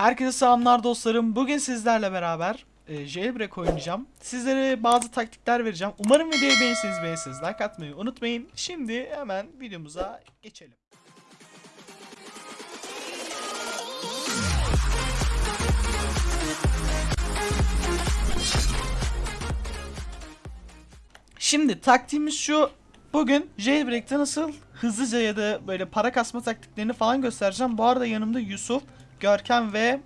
Herkese selamlar dostlarım. Bugün sizlerle beraber e, Jailbreak oynayacağım. Sizlere bazı taktikler vereceğim. Umarım videoyu beğenirsiniz beğenirsiniz. Like atmayı unutmayın. Şimdi hemen videomuza geçelim. Şimdi taktiğimiz şu. Bugün Jailbreak'te nasıl hızlıca ya da böyle para kasma taktiklerini falan göstereceğim. Bu arada yanımda Yusuf, Görkem ve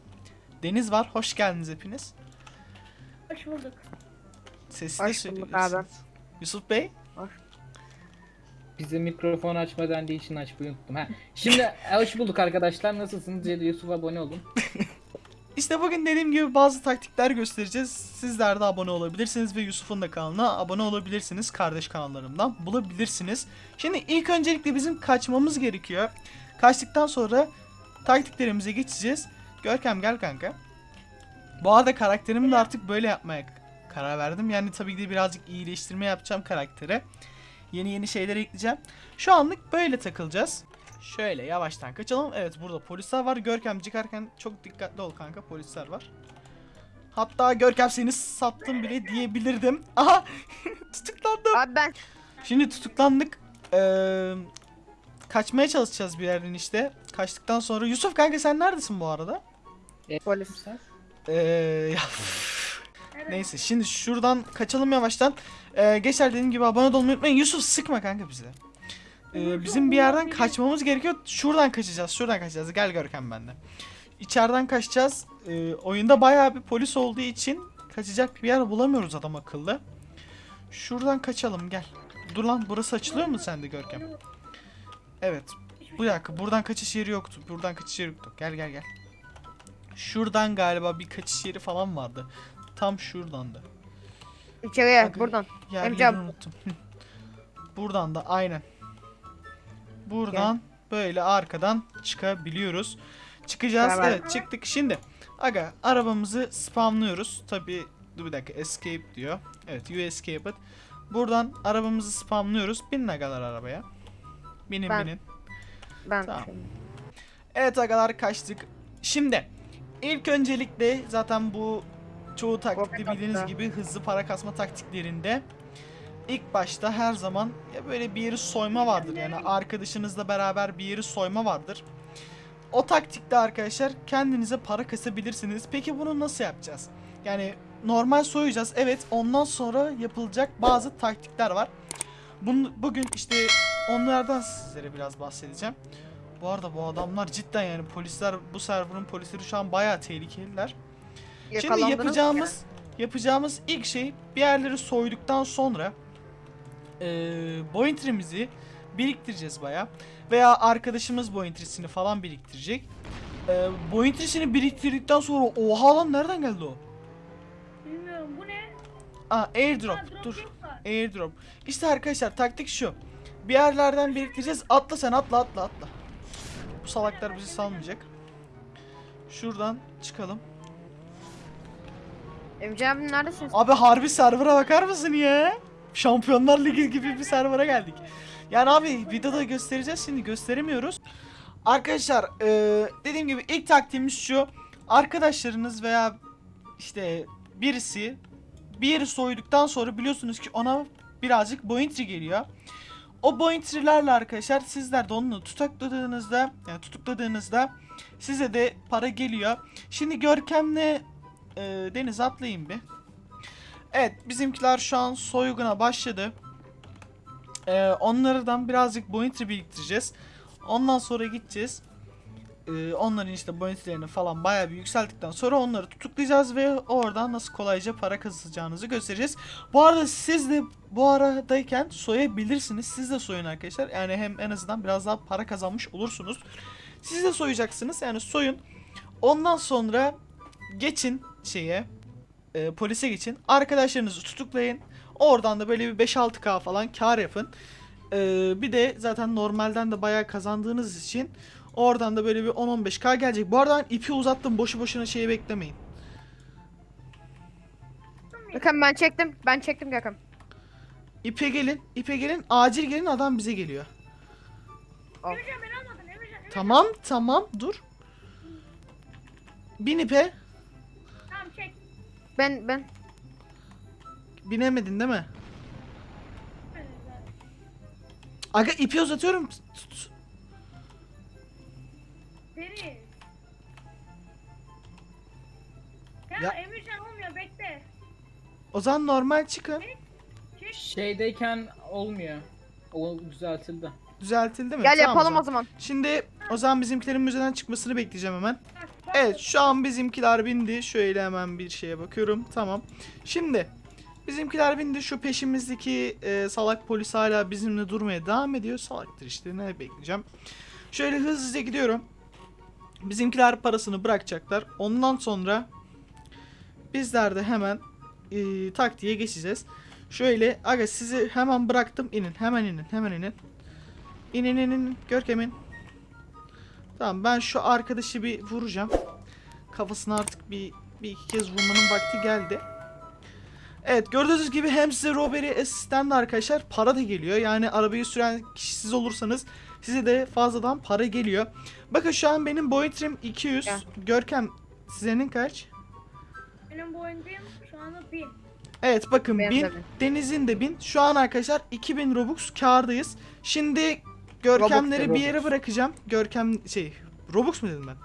Deniz var. Hoş geldiniz hepiniz. Hoş bulduk. Sesli Hoş bulduk söyleyebilirsiniz. Yusuf Bey. Bize mikrofon açmadan değil için açmayı unuttum. Ha. Şimdi hoş bulduk arkadaşlar. Nasılsınız? Yusuf abone olun. İşte bugün dediğim gibi bazı taktikler göstereceğiz. Sizler de abone olabilirsiniz ve Yusuf'un da kanalına abone olabilirsiniz. Kardeş kanallarımdan bulabilirsiniz. Şimdi ilk öncelikle bizim kaçmamız gerekiyor. Kaçtıktan sonra taktiklerimize geçeceğiz. Görkem gel kanka. Bu arada karakterimi de artık böyle yapmaya karar verdim. Yani tabii ki de birazcık iyileştirme yapacağım karaktere. Yeni yeni şeyler ekleyeceğim. Şu anlık böyle takılacağız. Şöyle yavaştan kaçalım. Evet burada polisler var. Görkem çıkarken çok dikkatli ol kanka. Polisler var. Hatta Görkem seni sattım bile diyebilirdim. Aha tutuklandım. Abi ben Şimdi tutuklandık. Ee, kaçmaya çalışacağız bir yerden işte. Kaçtıktan sonra. Yusuf kanka sen neredesin bu arada? polis. Ee, ya, Neyse şimdi şuradan kaçalım yavaştan. Ee, geçer dediğim gibi abone olmayı unutmayın. Yusuf sıkma kanka bize. Ee, bizim bir yerden kaçmamız gerekiyor. Şuradan kaçacağız. Şuradan kaçacağız. Gel Görkem bende. İçeriden kaçacağız. Ee, oyunda bayağı bir polis olduğu için kaçacak bir yer bulamıyoruz adam akıllı. Şuradan kaçalım gel. Dur lan burası açılıyor mu sende Görkem? Evet. Bu dakika buradan kaçış yeri yoktu. Buradan kaçış yeri yoktu. Gel gel gel. Şuradan galiba bir kaçış yeri falan vardı. Tam şuradandı. İçeriye Bakın. buradan. Yer Emrecan. yerini unuttum. Buradan da aynen. Buradan böyle arkadan çıkabiliyoruz. Çıkacağız. Beraber. Evet çıktık. Şimdi aga arabamızı spamlıyoruz. Tabi dur bir dakika escape diyor. Evet you escape it. Buradan arabamızı spamlıyoruz. Binin agalar arabaya. Binin Ben- binin. Ben. Tamam. Evet agalar kaçtık. Şimdi ilk öncelikle zaten bu çoğu taktikte Kopya bildiğiniz gibi hızlı para kasma taktiklerinde ilk başta her zaman ya böyle bir yeri soyma vardır. Yani arkadaşınızla beraber bir yeri soyma vardır. O taktikte arkadaşlar kendinize para kasabilirsiniz. Peki bunu nasıl yapacağız? Yani normal soyacağız. Evet ondan sonra yapılacak bazı taktikler var. Bunu, bugün işte onlardan sizlere biraz bahsedeceğim. Bu arada bu adamlar cidden yani polisler bu serverın polisleri şu an bayağı tehlikeliler. Şimdi yapacağımız yapacağımız ilk şey bir yerleri soyduktan sonra eee bointrimizi biriktireceğiz bayağı veya arkadaşımız bointrisini falan biriktirecek. Eee bointrisini biriktirdikten sonra oha lan nereden geldi o? Bilmiyorum bu ne? Aa airdrop Ha, dur. Airdrop. İşte arkadaşlar taktik şu. Bir yerlerden biriktireceğiz. Atla sen atla atla atla. Bu salaklar bizi salmayacak. Şuradan çıkalım. Emre abi neredesin? Abi harbi server'a bakar mısın ya? Şampiyonlar Ligi gibi bir server'a geldik. Yani abi videoda göstereceğiz şimdi gösteremiyoruz. Arkadaşlar eee, dediğim gibi ilk taktiğimiz şu. Arkadaşlarınız veya işte birisi bir yeri soyduktan sonra biliyorsunuz ki ona birazcık bointry geliyor. O bointry'lerle arkadaşlar sizler de onu tutukladığınızda yani tutukladığınızda size de para geliyor. Şimdi Görkem'le e, Deniz atlayayım bir. Evet bizimkiler şu an soyguna başladı. E, onlardan birazcık bointry biriktireceğiz. Ondan sonra gideceğiz. E, onların işte bointry'lerini falan bayağı bir yükselttikten sonra onları tutuklayacağız ve oradan nasıl kolayca para kazanacağınızı göstereceğiz. Bu arada siz de bu aradayken soyabilirsiniz. Siz de soyun arkadaşlar. Yani hem en azından biraz daha para kazanmış olursunuz. Siz de soyacaksınız. Yani soyun. Ondan sonra geçin şeye e, polise geçin. Arkadaşlarınızı tutuklayın. Oradan da böyle bir 5-6k falan kar yapın. E, bir de zaten normalden de bayağı kazandığınız için oradan da böyle bir 10-15k gelecek. Bu arada ipi uzattım. Boşu boşuna şeyi beklemeyin. Gökhan ben çektim. Ben çektim Gökhan. İpe gelin. ipe gelin. Acil gelin adam bize geliyor. Emrecan. Tamam tamam dur. bin ipe. Tamam çek. Ben ben. Binemedin değil mi? Aga ipi uzatıyorum. Tut. Deniz. Ya, Ya- Emircan olmuyor bekle. O zaman normal çıkın. Şeydeyken olmuyor. O düzeltildi. Düzeltildi mi? Gel Tamam yapalım o zaman. Şimdi o zaman bizimkilerin müzeden çıkmasını bekleyeceğim hemen. Bak, bak. Evet şu an bizimkiler bindi. Şöyle hemen bir şeye bakıyorum. Tamam. Şimdi bizimkiler bindi. Şu peşimizdeki e, salak polis hala bizimle durmaya devam ediyor. Salaktır işte ne bekleyeceğim. Şöyle hızlıca gidiyorum. Bizimkiler parasını bırakacaklar. Ondan sonra bizler de hemen e, taktiğe geçeceğiz. Şöyle aga sizi hemen bıraktım. inin hemen inin hemen inin. İnin inin Görkem'in. Tamam ben şu arkadaşı bir vuracağım. Kafasına artık bir, bir iki kez vurmanın vakti geldi. Evet gördüğünüz gibi hem size Robbery Assistant arkadaşlar para da geliyor. Yani arabayı süren kişi siz olursanız size de fazladan para geliyor. Bakın şu an benim boyutrim 200. Gel. Görkem senin kaç? Benim boyundayım şu anda bin. Evet bakın Benim 1000 de bin. Deniz'in de 1000. Şu an arkadaşlar 2000 Robux kârdayız. Şimdi Görkemleri Robux, bir yere Robux. bırakacağım. Görkem şey Robux mu dedim ben?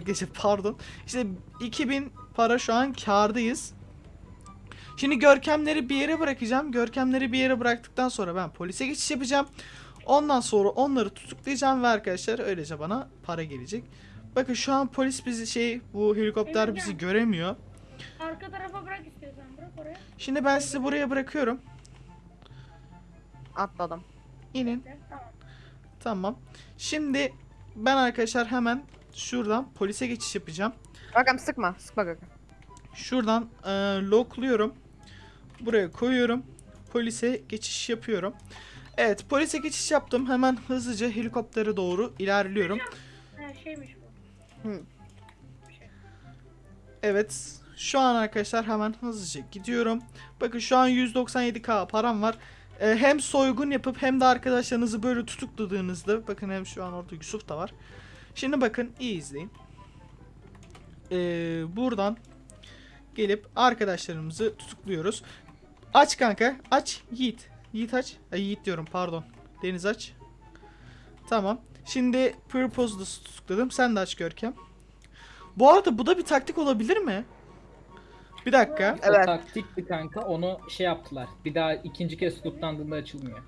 Geçe pardon. İşte 2000 para şu an kârdayız. Şimdi görkemleri bir yere bırakacağım. Görkemleri bir yere bıraktıktan sonra ben polise geçiş yapacağım. Ondan sonra onları tutuklayacağım ve arkadaşlar öylece bana para gelecek. Bakın şu an polis bizi şey bu helikopter bizi göremiyor. Arka tarafa bırak istiyorsan bırak oraya. Şimdi ben sizi buraya bırakıyorum. Atladım. İnin. Tamam. Tamam. Şimdi ben arkadaşlar hemen şuradan polise geçiş yapacağım. Bakın sıkma. Sıkma Gökhan. Şuradan e, lockluyorum. Buraya koyuyorum. Polise geçiş yapıyorum. Evet polise geçiş yaptım. Hemen hızlıca helikoptere doğru ilerliyorum. Ha şeymiş bu. Evet şu an arkadaşlar hemen hızlıca gidiyorum. Bakın şu an 197k param var. E, hem soygun yapıp hem de arkadaşlarınızı böyle tutukladığınızda bakın hem şu an orada Yusuf da var. Şimdi bakın iyi izleyin. E, buradan gelip arkadaşlarımızı tutukluyoruz. Aç kanka aç Yiğit. Yiğit aç. Ay, Yiğit diyorum pardon. Deniz aç. Tamam. Şimdi Purpose'da tutukladım. Sen de aç Görkem. Bu arada bu da bir taktik olabilir mi? Bir dakika. Evet. O taktikti kanka. Onu şey yaptılar. Bir daha ikinci kez tutuklandığında açılmıyor.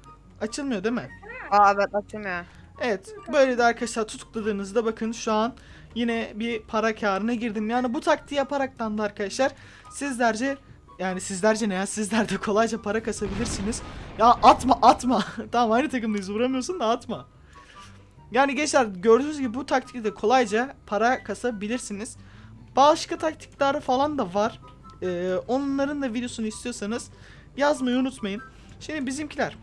Açılmıyor değil mi? Aa evet açılmıyor. Evet. Böyle de arkadaşlar tutukladığınızda bakın şu an yine bir para karına girdim. Yani bu taktiği yaparaktan da arkadaşlar sizlerce yani sizlerce ne ya sizler de kolayca para kasabilirsiniz. Ya atma atma. tamam aynı takımdayız vuramıyorsun da atma. Yani gençler gördüğünüz gibi bu taktikle de kolayca para kasabilirsiniz. Başka taktikler falan da var. Ee, onların da videosunu istiyorsanız yazmayı unutmayın. Şimdi bizimkiler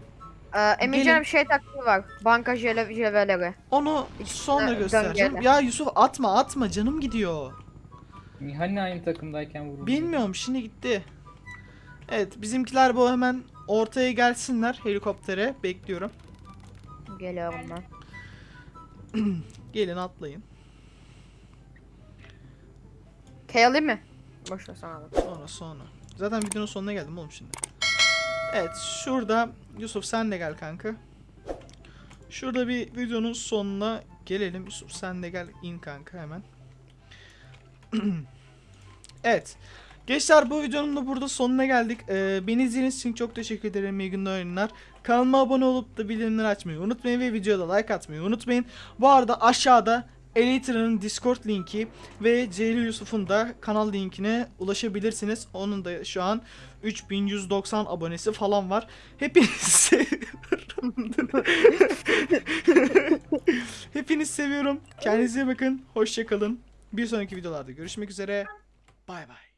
Ee, bir şey taktiği var. Banka jele jeveleri. onu sonra göstereceğim. Ya Yusuf atma atma canım gidiyor. Hani aynı takımdayken vuruldu. Bilmiyorum şimdi gitti. Evet bizimkiler bu hemen ortaya gelsinler helikoptere bekliyorum. Geliyorum ben. Gelin atlayın. Kayali mi? Boş ver sana. Sonra sonra. Zaten videonun sonuna geldim oğlum şimdi. Evet şurada Yusuf sen de gel kanka. Şurada bir videonun sonuna gelelim. Yusuf sen de gel in kanka hemen. evet. Gençler bu videonun da burada sonuna geldik. Ee, beni izlediğiniz için çok teşekkür ederim. İyi günler oyunlar. Kanalıma abone olup da bildirimleri açmayı unutmayın ve videoda like atmayı unutmayın. Bu arada aşağıda Elytra'nın Discord linki ve Ceyli Yusuf'un da kanal linkine ulaşabilirsiniz. Onun da şu an 3190 abonesi falan var. Hepinizi seviyorum. Hepinizi seviyorum. Kendinize bakın. Hoşçakalın. Bir sonraki videolarda görüşmek üzere. Bay bay.